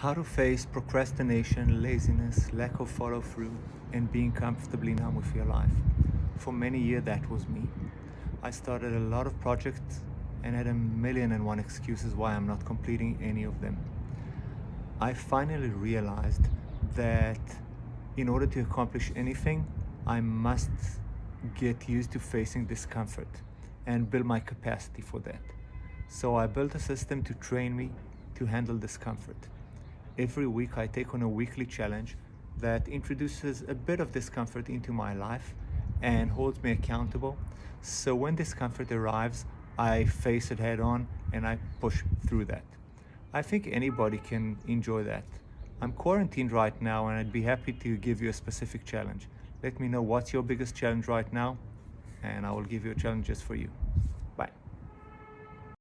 How to face procrastination, laziness, lack of follow through, and being comfortably numb with your life. For many years, that was me. I started a lot of projects and had a million and one excuses why I'm not completing any of them. I finally realized that in order to accomplish anything, I must get used to facing discomfort and build my capacity for that. So I built a system to train me to handle discomfort. Every week I take on a weekly challenge that introduces a bit of discomfort into my life and holds me accountable. So when discomfort arrives, I face it head on and I push through that. I think anybody can enjoy that. I'm quarantined right now and I'd be happy to give you a specific challenge. Let me know what's your biggest challenge right now and I will give you challenges for you.